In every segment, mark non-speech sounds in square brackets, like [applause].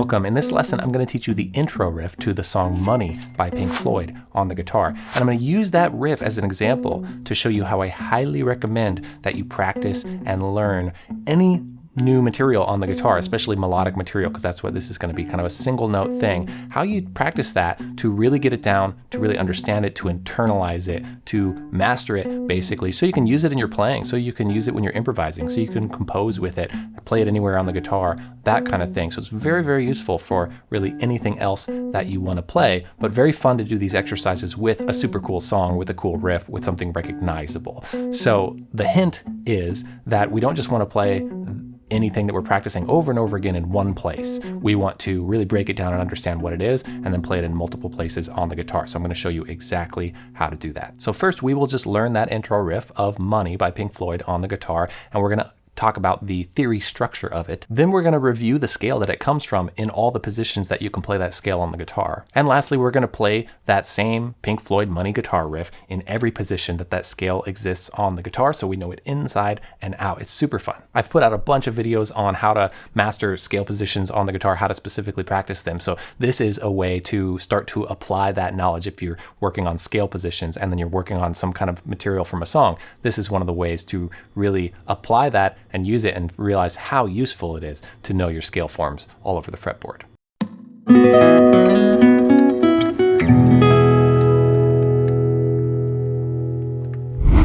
Welcome. In this lesson, I'm going to teach you the intro riff to the song Money by Pink Floyd on the guitar. And I'm going to use that riff as an example to show you how I highly recommend that you practice and learn any new material on the guitar, mm. especially melodic material, because that's what this is going to be kind of a single note thing. How you practice that to really get it down, to really understand it, to internalize it, to master it, basically, so you can use it in your playing, so you can use it when you're improvising, so you can compose with it, play it anywhere on the guitar, that kind of thing. So it's very, very useful for really anything else that you want to play, but very fun to do these exercises with a super cool song, with a cool riff, with something recognizable. So the hint is that we don't just want to play anything that we're practicing over and over again in one place. We want to really break it down and understand what it is and then play it in multiple places on the guitar. So I'm going to show you exactly how to do that. So first we will just learn that intro riff of Money by Pink Floyd on the guitar and we're going to talk about the theory structure of it. Then we're going to review the scale that it comes from in all the positions that you can play that scale on the guitar. And lastly, we're going to play that same Pink Floyd Money guitar riff in every position that that scale exists on the guitar so we know it inside and out. It's super fun. I've put out a bunch of videos on how to master scale positions on the guitar, how to specifically practice them. So this is a way to start to apply that knowledge if you're working on scale positions and then you're working on some kind of material from a song. This is one of the ways to really apply that and use it and realize how useful it is to know your scale forms all over the fretboard.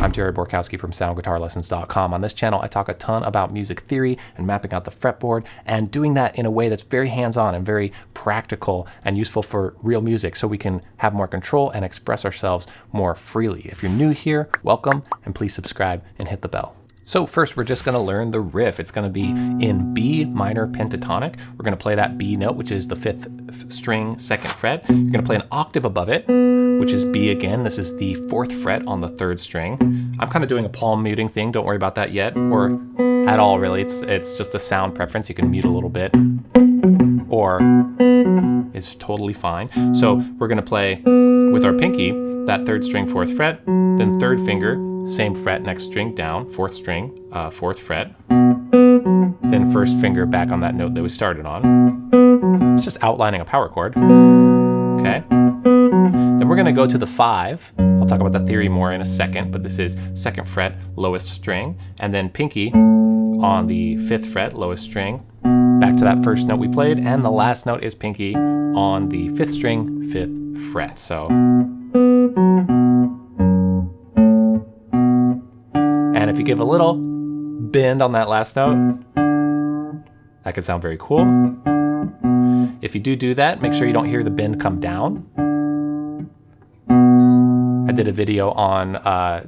I'm Jared Borkowski from SoundGuitarLessons.com. On this channel, I talk a ton about music theory and mapping out the fretboard and doing that in a way that's very hands-on and very practical and useful for real music so we can have more control and express ourselves more freely. If you're new here, welcome and please subscribe and hit the bell. So first, we're just going to learn the riff. It's going to be in B minor pentatonic. We're going to play that B note, which is the fifth string, second fret. You're going to play an octave above it, which is B again. This is the fourth fret on the third string. I'm kind of doing a palm muting thing. Don't worry about that yet, or at all, really. It's, it's just a sound preference. You can mute a little bit, or it's totally fine. So we're going to play with our pinky, that third string, fourth fret, then third finger, same fret, next string down, fourth string, uh, fourth fret, then first finger back on that note that we started on. It's just outlining a power chord. Okay. Then we're going to go to the five. I'll talk about the theory more in a second, but this is second fret, lowest string, and then pinky on the fifth fret, lowest string, back to that first note we played, and the last note is pinky on the fifth string, fifth fret. So give a little bend on that last note, that could sound very cool. If you do do that, make sure you don't hear the bend come down. I did a video on uh,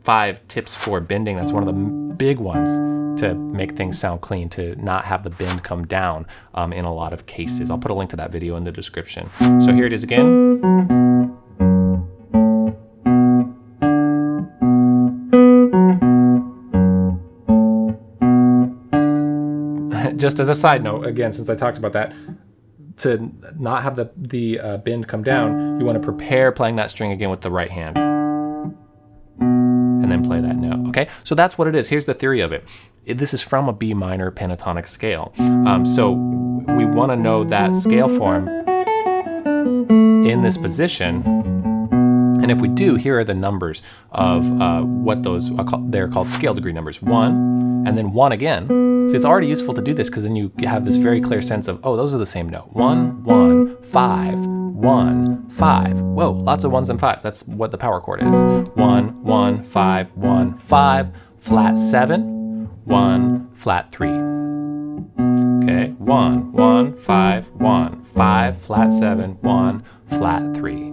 five tips for bending. That's one of the big ones to make things sound clean, to not have the bend come down um, in a lot of cases. I'll put a link to that video in the description. So here it is again. Just as a side note, again, since I talked about that, to not have the, the uh, bend come down, you want to prepare playing that string again with the right hand. And then play that note, okay? So that's what it is. Here's the theory of it. This is from a B minor pentatonic scale. Um, so we want to know that scale form in this position. And if we do, here are the numbers of uh, what those, they're called scale degree numbers. One, and then one again, so it's already useful to do this because then you have this very clear sense of, oh, those are the same note. One, one, five, one, five. Whoa, lots of ones and fives. That's what the power chord is. One, one, five, one, five, flat seven, one, flat three. Okay, one, one, five, one, five, flat seven, one, flat three.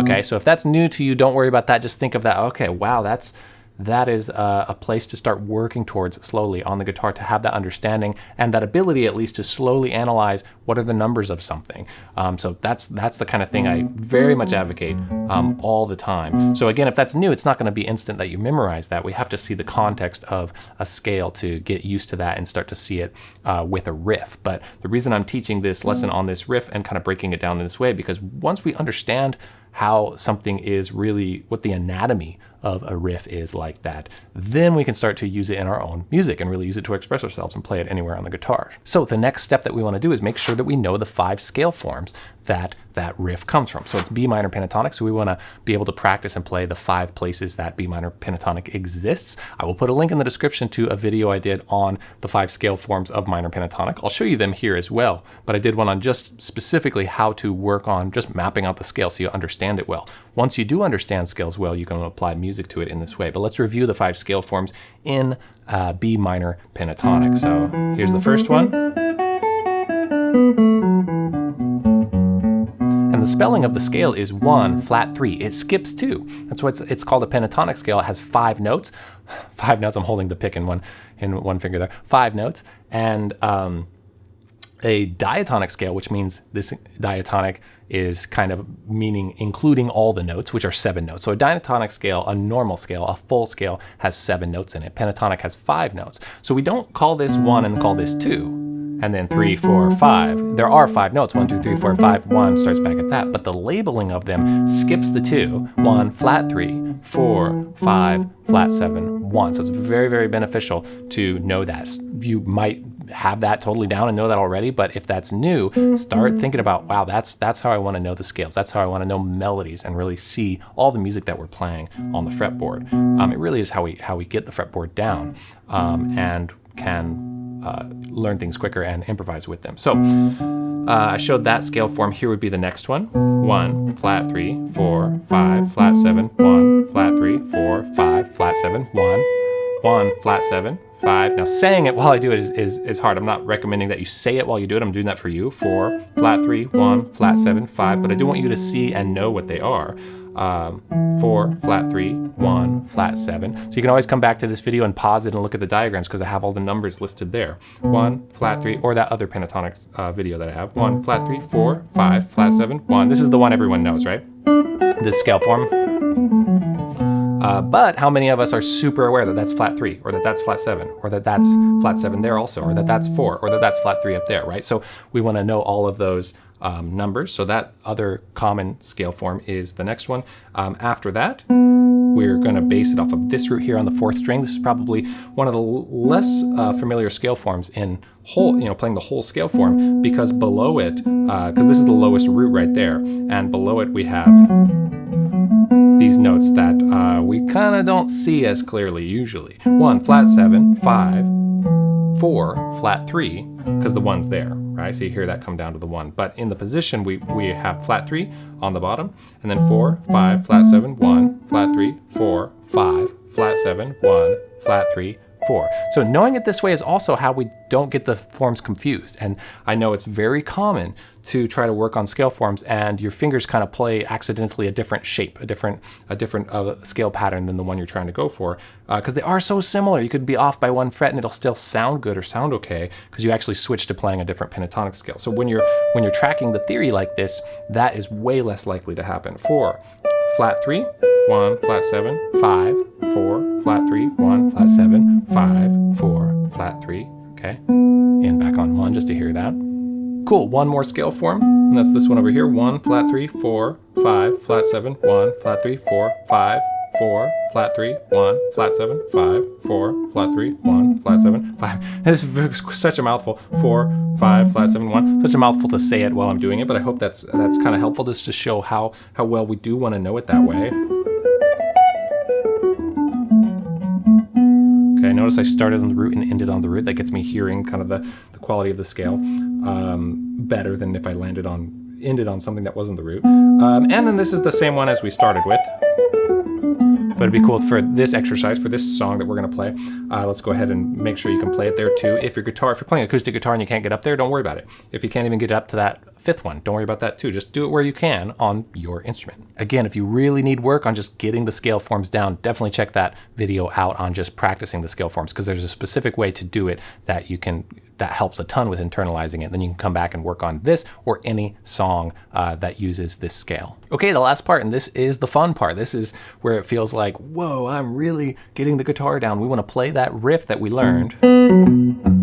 Okay, so if that's new to you, don't worry about that. Just think of that. Okay, wow, that's that is a, a, place to start working towards slowly on the guitar to have that understanding and that ability at least to slowly analyze what are the numbers of something. Um, so that's that's the kind of thing I very much advocate um, all the time. So again, if that's new, it's not going to be instant that you memorize that. We have to see the context of a scale to get used to that and start to see it uh, with a riff. But the reason I'm teaching this lesson on this riff and kind of breaking it down in this way, because once we understand how something is really, what the anatomy of a riff is like that. Then we can start to use it in our own music and really use it to express ourselves and play it anywhere on the guitar. So the next step that we want to do is make sure that we know the five scale forms that that riff comes from. So it's B minor pentatonic, so we want to be able to practice and play the five places that B minor pentatonic exists. I will put a link in the description to a video I did on the five scale forms of minor pentatonic. I'll show you them here as well, but I did one on just specifically how to work on just mapping out the scale so you understand it well. Once you do understand scales well, you can apply music to it in this way. But let's review the five scale forms in uh, B minor pentatonic. So here's the first one. And the spelling of the scale is one, flat three. It skips two. That's why it's, it's called a pentatonic scale. It has five notes. [sighs] Five notes, I'm holding the pick in one, in one finger there. Five notes. And um, a diatonic scale, which means this diatonic is kind of meaning including all the notes, which are seven notes. So a diatonic scale, a normal scale, a full scale has seven notes in it. Pentatonic has five notes. So we don't call this one and call this two and then three, four, five. There are five notes, one, two, three, four, five, one starts back at that, but the labeling of them skips the two, one, flat three, four, five, flat seven, one. So it's very, very beneficial to know that. You might have that totally down and know that already, but if that's new, start thinking about, wow, that's that's how I want to know the scales. That's how I want to know melodies and really see all the music that we're playing on the fretboard. Um, it really is how we how we get the fretboard down um, and can uh, learn things quicker and improvise with them. So uh, I showed that scale form. Here would be the next one. One, flat three, four, five, flat seven, one, flat three, four, five, flat seven, one, one, flat seven, five. Now saying it while I do it is, is, is hard. I'm not recommending that you say it while you do it. I'm doing that for you. Four, flat three, one, flat seven, five, but I do want you to see and know what they are um, four, flat three, one, flat seven. So you can always come back to this video and pause it and look at the diagrams because I have all the numbers listed there. One, flat three, or that other pentatonic uh, video that I have. One, flat three, four, five, flat seven, one. This is the one everyone knows, right? This scale form. Uh, but how many of us are super aware that that's flat three, or that that's flat seven, or that that's flat seven there also, or that that's four, or that that's flat three up there, right? So we want to know all of those um, numbers. So that other common scale form is the next one. Um, after that, we're going to base it off of this root here on the fourth string. This is probably one of the less uh, familiar scale forms in whole, you know, playing the whole scale form because below it, because uh, this is the lowest root right there, and below it we have these notes that uh, we kind of don't see as clearly usually. 1, flat seven five four flat 3, because the 1's there, right? So you hear that come down to the 1. But in the position, we, we have flat 3 on the bottom, and then 4, 5, flat 7, 1, flat three four five flat 7, 1, flat 3, so knowing it this way is also how we don't get the forms confused. And I know it's very common to try to work on scale forms and your fingers kind of play accidentally a different shape, a different a different uh, scale pattern than the one you're trying to go for because uh, they are so similar. You could be off by one fret and it'll still sound good or sound okay because you actually switch to playing a different pentatonic scale. So when you're when you're tracking the theory like this, that is way less likely to happen. Four, flat three, one, flat seven, five, four, flat three, one, flat seven, five, four, flat three, okay? And back on one just to hear that. Cool, one more scale form, and that's this one over here. One, flat three, four, five, flat seven, one, flat three, four, five, four, flat three, one, flat seven, five, four, flat three, one, flat seven, five. [laughs] This is [laughs] such a mouthful. Four, five, flat seven, one. Such a mouthful to say it while I'm doing it, but I hope that's that's kind of helpful just to show how how well we do want to know it that way. Notice I started on the root and ended on the root. That gets me hearing kind of the, the quality of the scale um, better than if I landed on ended on something that wasn't the root. Um, and then this is the same one as we started with. But it'd be cool for this exercise, for this song that we're gonna play, uh, let's go ahead and make sure you can play it there too. If your guitar, if you're playing acoustic guitar and you can't get up there, don't worry about it. If you can't even get up to that fifth one, don't worry about that too. Just do it where you can on your instrument. Again, if you really need work on just getting the scale forms down, definitely check that video out on just practicing the scale forms because there's a specific way to do it that you can that helps a ton with internalizing it. Then you can come back and work on this or any song uh, that uses this scale. Okay, the last part, and this is the fun part. This is where it feels like, whoa, I'm really getting the guitar down. We want to play that riff that we learned.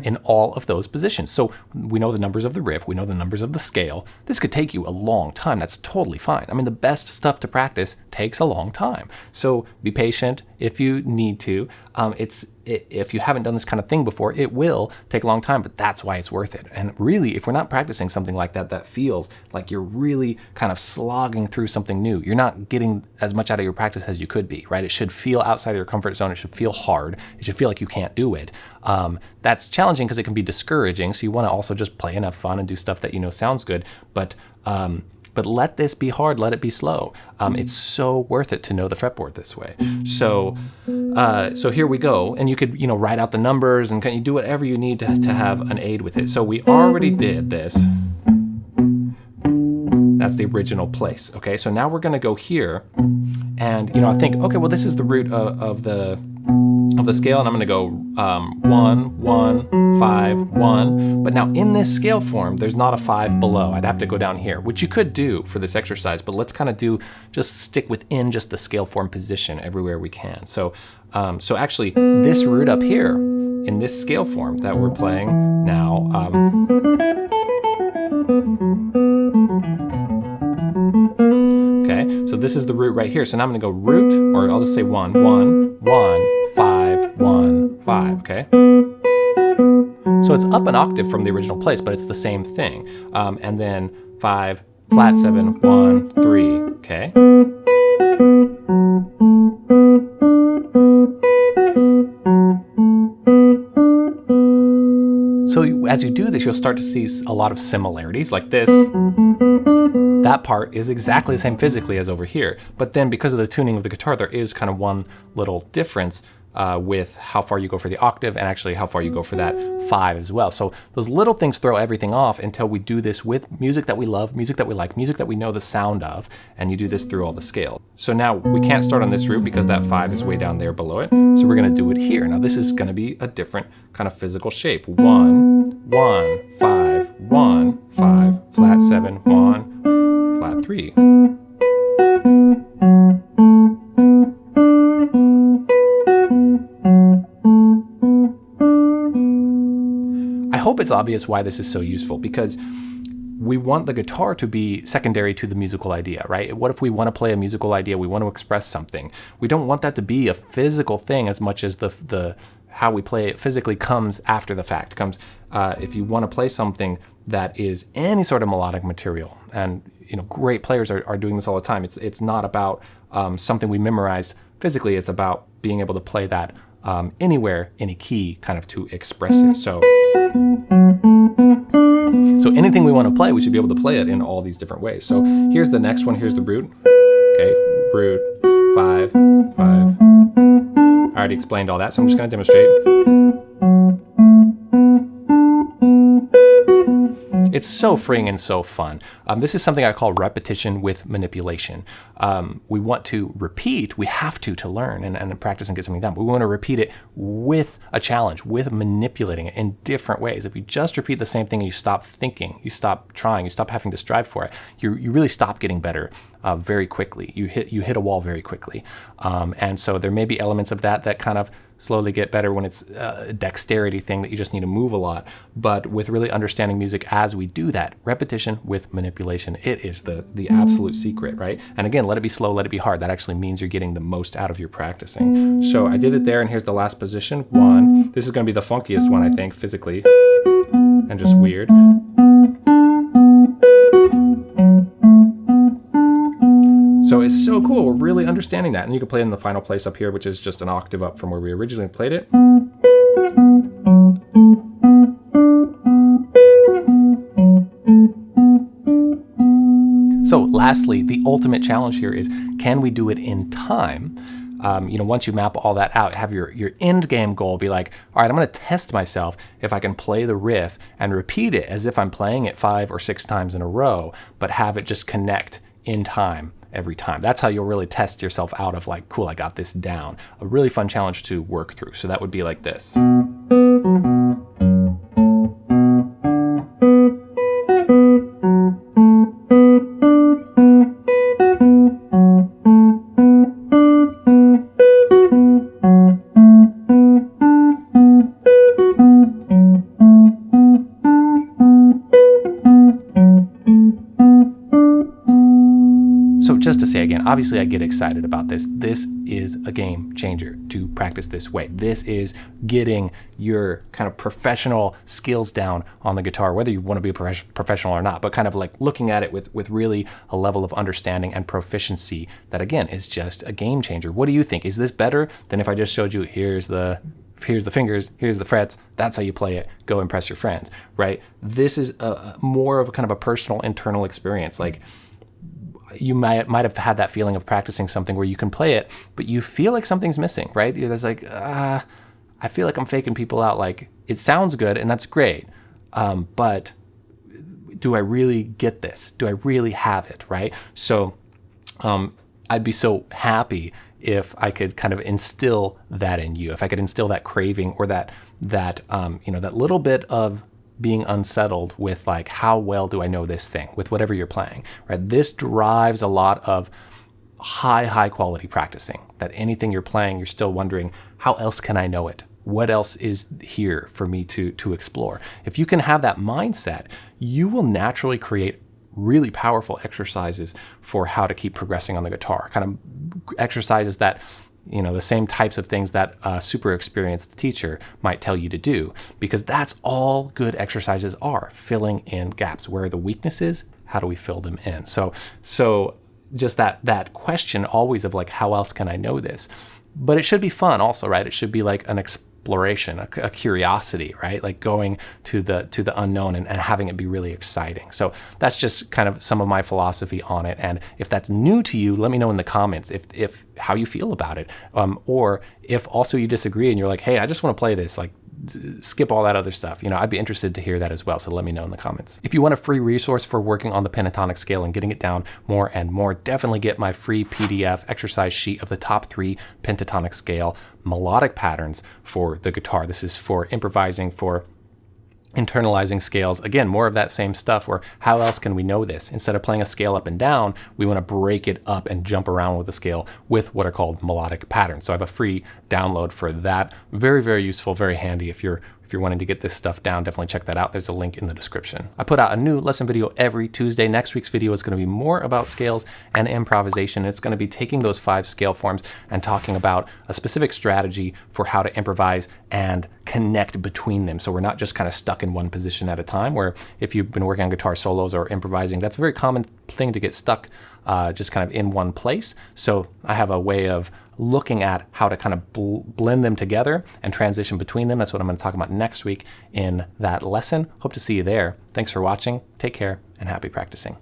Mm-hmm. in all of those positions. So we know the numbers of the riff, we know the numbers of the scale. This could take you a long time. That's totally fine. I mean, the best stuff to practice takes a long time. So be patient if you need to. Um, it's if you haven't done this kind of thing before, it will take a long time, but that's why it's worth it. And really, if we're not practicing something like that, that feels like you're really kind of slogging through something new. You're not getting as much out of your practice as you could be, right? It should feel outside of your comfort zone. It should feel hard. It should feel like you can't do it. Um, that's challenging because it can be discouraging. So you want to also just play and have fun and do stuff that you know sounds good. But um, but let this be hard, let it be slow. Um, it's so worth it to know the fretboard this way. So, uh, so here we go, and you could you know write out the numbers and can you do whatever you need to, to have an aid with it. So we already did this. That's the original place. Okay, so now we're going to go here, and you know I think okay, well this is the root of, of the of the scale, and I'm going to go um, one, one, five, one. But now in this scale form, there's not a five below. I'd have to go down here, which you could do for this exercise, but let's kind of do, just stick within just the scale form position everywhere we can. So, um, so actually this root up here in this scale form that we're playing now, um, okay, so this is the root right here. So now I'm gonna go root, or I'll just say one, one, one, five, one, five, okay? So it's up an octave from the original place, but it's the same thing. Um, and then five, flat seven, one, three, okay? So as you do this, you'll start to see a lot of similarities like this. That part is exactly the same physically as over here. But then because of the tuning of the guitar, there is kind of one little difference uh, with how far you go for the octave and actually how far you go for that five as well. So those little things throw everything off until we do this with music that we love, music that we like, music that we know the sound of, and you do this through all the scales. So now we can't start on this root because that five is way down there below it. So we're gonna do it here. Now this is gonna be a different kind of physical shape. One, one, five, one, five, flat seven, one, flat three. Hope it's obvious why this is so useful because we want the guitar to be secondary to the musical idea, right? What if we want to play a musical idea, we want to express something. We don't want that to be a physical thing as much as the the how we play it physically comes after the fact. Comes uh, if you want to play something that is any sort of melodic material, and you know, great players are, are doing this all the time. It's it's not about um, something we memorized physically. It's about being able to play that um, anywhere, any key, kind of to express it. So, so anything we want to play, we should be able to play it in all these different ways. So here's the next one. Here's the root. Okay, root, five, five. I already explained all that, so I'm just going to demonstrate. It's so freeing and so fun. Um, this is something I call repetition with manipulation. Um, we want to repeat, we have to to learn and, and practice and get something done. But we want to repeat it with a challenge, with manipulating it in different ways. If you just repeat the same thing and you stop thinking, you stop trying, you stop having to strive for it, you, you really stop getting better uh, very quickly. You hit you hit a wall very quickly, um, and so there may be elements of that that kind of slowly get better when it's a dexterity thing that you just need to move a lot. But with really understanding music as we do that, repetition with manipulation, it is the the mm. absolute secret, right? And again, let it be slow, let it be hard. That actually means you're getting the most out of your practicing. So I did it there, and here's the last position. One. Mm. This is going to be the funkiest one, I think, physically, and just weird. So it's so cool. We're really understanding that. And you can play it in the final place up here, which is just an octave up from where we originally played it. So lastly, the ultimate challenge here is, can we do it in time? Um, you know, once you map all that out, have your, your end game goal be like, all right, I'm going to test myself if I can play the riff and repeat it as if I'm playing it five or six times in a row, but have it just connect in time every time. That's how you'll really test yourself out of like, cool, I got this down. A really fun challenge to work through. So that would be like this. Obviously I get excited about this. This is a game changer to practice this way. This is getting your kind of professional skills down on the guitar, whether you want to be a professional or not, but kind of like looking at it with, with really a level of understanding and proficiency that again is just a game changer. What do you think? Is this better than if I just showed you here's the here's the fingers, here's the frets, that's how you play it, go impress your friends, right? This is a, more of a kind of a personal internal experience. Like you might might have had that feeling of practicing something where you can play it, but you feel like something's missing, right? There's like, uh, I feel like I'm faking people out. Like it sounds good and that's great, um, but do I really get this? Do I really have it, right? So um, I'd be so happy if I could kind of instill that in you, if I could instill that craving or that that um, you know that little bit of being unsettled with like how well do I know this thing with whatever you're playing, right? This drives a lot of high high quality practicing. That anything you're playing, you're still wondering how else can I know it? What else is here for me to to explore? If you can have that mindset, you will naturally create really powerful exercises for how to keep progressing on the guitar. Kind of exercises that you know the same types of things that a super experienced teacher might tell you to do because that's all good exercises are filling in gaps. Where are the weaknesses? How do we fill them in? So so just that that question always of like how else can i know this? But it should be fun also right? It should be like an exploration, a, a, curiosity, right? Like going to the to the unknown and, and having it be really exciting. So that's just kind of some of my philosophy on it. And if that's new to you, let me know in the comments if if how you feel about it, um, or if also you disagree and you're like, hey, I just want to play this. Like skip all that other stuff. You know, I'd be interested to hear that as well. So let me know in the comments. If you want a free resource for working on the pentatonic scale and getting it down more and more, definitely get my free PDF exercise sheet of the top three pentatonic scale melodic patterns for the guitar. This is for improvising, for internalizing scales. Again, more of that same stuff where how else can we know this? Instead of playing a scale up and down, we want to break it up and jump around with the scale with what are called melodic patterns. So I have a free download for that. Very, very useful, very handy if you're if you're wanting to get this stuff down, definitely check that out. There's a link in the description. I put out a new lesson video every Tuesday. Next week's video is going to be more about scales and improvisation. It's going to be taking those five scale forms and talking about a specific strategy for how to improvise and connect between them. So we're not just kind of stuck in one position at a time where if you've been working on guitar solos or improvising, that's a very common thing to get stuck uh, just kind of in one place. So I have a way of looking at how to kind of bl blend them together and transition between them. That's what I'm going to talk about next week in that lesson. Hope to see you there. Thanks for watching. Take care and happy practicing.